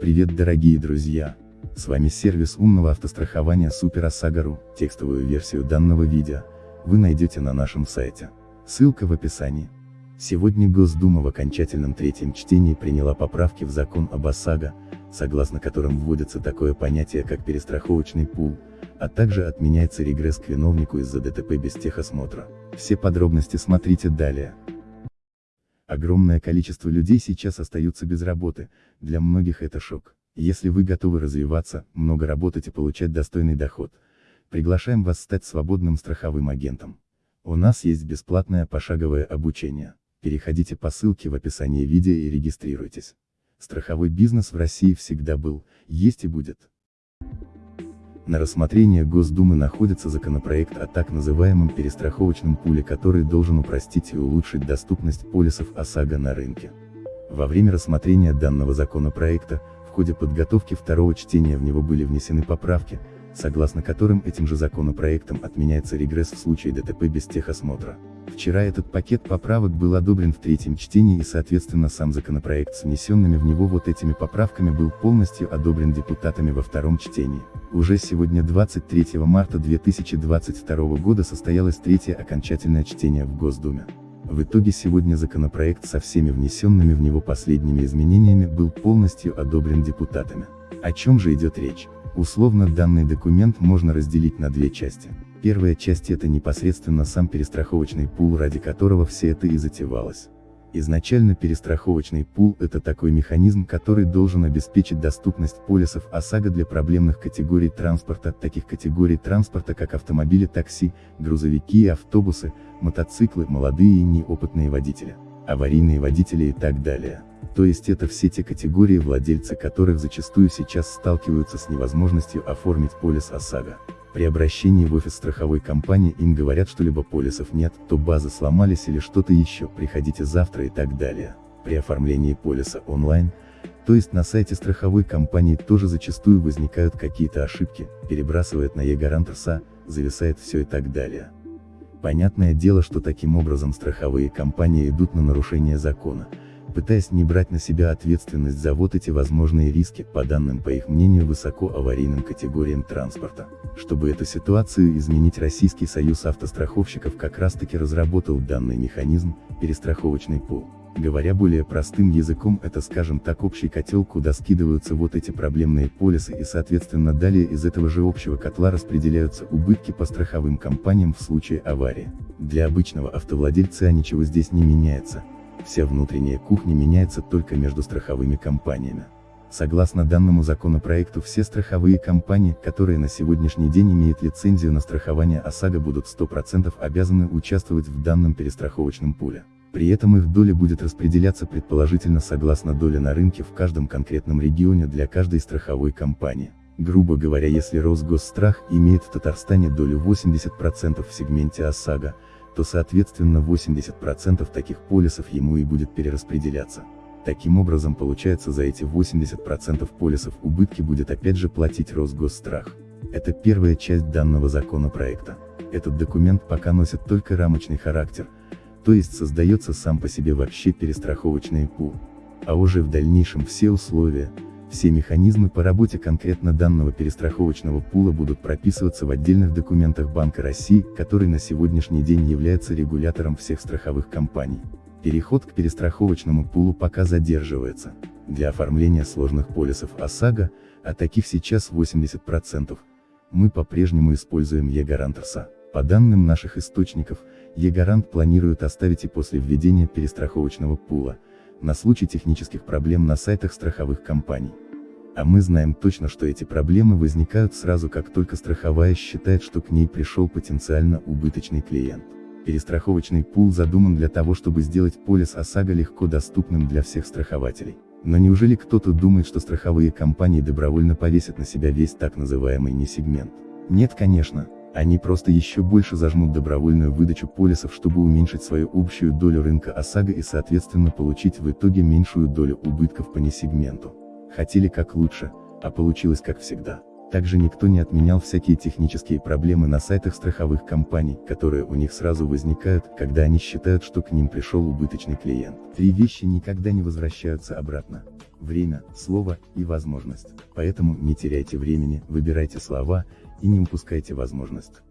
дорогие друзья! С вами сервис умного автострахования Super OSAGO.ru, текстовую версию данного видео, вы найдете на нашем сайте. Ссылка в описании. Сегодня Госдума в окончательном третьем чтении приняла поправки в закон об ОСАГО, согласно которым вводится такое понятие как перестраховочный пул, а также отменяется регресс к виновнику из-за ДТП без техосмотра. Все подробности смотрите далее. Огромное количество людей сейчас остаются без работы, для многих это шок. Если вы готовы развиваться, много работать и получать достойный доход, приглашаем вас стать свободным страховым агентом. У нас есть бесплатное пошаговое обучение. Переходите по ссылке в описании видео и регистрируйтесь. Страховой бизнес в России всегда был, есть и будет. На рассмотрение Госдумы находится законопроект о так называемом перестраховочном пуле, который должен упростить и улучшить доступность полисов ОСАГО на рынке. Во время рассмотрения данного законопроекта, в ходе подготовки второго чтения в него были внесены поправки, согласно которым этим же законопроектом отменяется регресс в случае ДТП без техосмотра. Вчера этот пакет поправок был одобрен в третьем чтении и соответственно сам законопроект с внесенными в него вот этими поправками был полностью одобрен депутатами во втором чтении. Уже сегодня 23 марта 2022 года состоялось третье окончательное чтение в Госдуме. В итоге сегодня законопроект со всеми внесенными в него последними изменениями был полностью одобрен депутатами. О чем же идет речь? Условно данный документ можно разделить на две части. Первая часть это непосредственно сам перестраховочный пул, ради которого все это и затевалось. Изначально перестраховочный пул – это такой механизм, который должен обеспечить доступность полисов ОСАГО для проблемных категорий транспорта, таких категорий транспорта как автомобили такси, грузовики и автобусы, мотоциклы, молодые и неопытные водители, аварийные водители и так далее. То есть это все те категории владельцы которых зачастую сейчас сталкиваются с невозможностью оформить полис ОСАГО. При обращении в офис страховой компании им говорят, что либо полисов нет, то базы сломались или что-то еще, приходите завтра и так далее. При оформлении полиса онлайн, то есть на сайте страховой компании тоже зачастую возникают какие-то ошибки, перебрасывает на e-гарант РСА, зависает все и так далее. Понятное дело, что таким образом страховые компании идут на нарушение закона, пытаясь не брать на себя ответственность за вот эти возможные риски, по данным по их мнению высоко аварийным категориям транспорта. Чтобы эту ситуацию изменить Российский союз автостраховщиков как раз таки разработал данный механизм, перестраховочный пул. Говоря более простым языком это скажем так общий котел куда скидываются вот эти проблемные полисы и соответственно далее из этого же общего котла распределяются убытки по страховым компаниям в случае аварии. Для обычного автовладельца ничего здесь не меняется, Вся внутренняя кухня меняется только между страховыми компаниями. Согласно данному законопроекту все страховые компании, которые на сегодняшний день имеют лицензию на страхование ОСАГО будут 100% обязаны участвовать в данном перестраховочном пуле. При этом их доля будет распределяться предположительно согласно доле на рынке в каждом конкретном регионе для каждой страховой компании. Грубо говоря если Росгосстрах имеет в Татарстане долю 80% в сегменте ОСАГО, то соответственно 80% таких полисов ему и будет перераспределяться. Таким образом получается за эти 80% полисов убытки будет опять же платить Росгосстрах. Это первая часть данного законопроекта. Этот документ пока носит только рамочный характер, то есть создается сам по себе вообще перестраховочный пул. А уже в дальнейшем все условия, все механизмы по работе конкретно данного перестраховочного пула будут прописываться в отдельных документах Банка России, который на сегодняшний день является регулятором всех страховых компаний. Переход к перестраховочному пулу пока задерживается. Для оформления сложных полисов ОСАГО, а таких сейчас 80%, мы по-прежнему используем e-гарант РСА. По данным наших источников, e-гарант планирует оставить и после введения перестраховочного пула, на случай технических проблем на сайтах страховых компаний. А мы знаем точно, что эти проблемы возникают сразу как только страховая считает, что к ней пришел потенциально убыточный клиент. Перестраховочный пул задуман для того, чтобы сделать полис ОСАГО легко доступным для всех страхователей. Но неужели кто-то думает, что страховые компании добровольно повесят на себя весь так называемый несегмент? Нет конечно, они просто еще больше зажмут добровольную выдачу полисов, чтобы уменьшить свою общую долю рынка ОСАГО и соответственно получить в итоге меньшую долю убытков по несегменту. Хотели как лучше, а получилось как всегда. Также никто не отменял всякие технические проблемы на сайтах страховых компаний, которые у них сразу возникают, когда они считают, что к ним пришел убыточный клиент. Три вещи никогда не возвращаются обратно. Время, слово и возможность. Поэтому не теряйте времени, выбирайте слова и не упускайте возможность.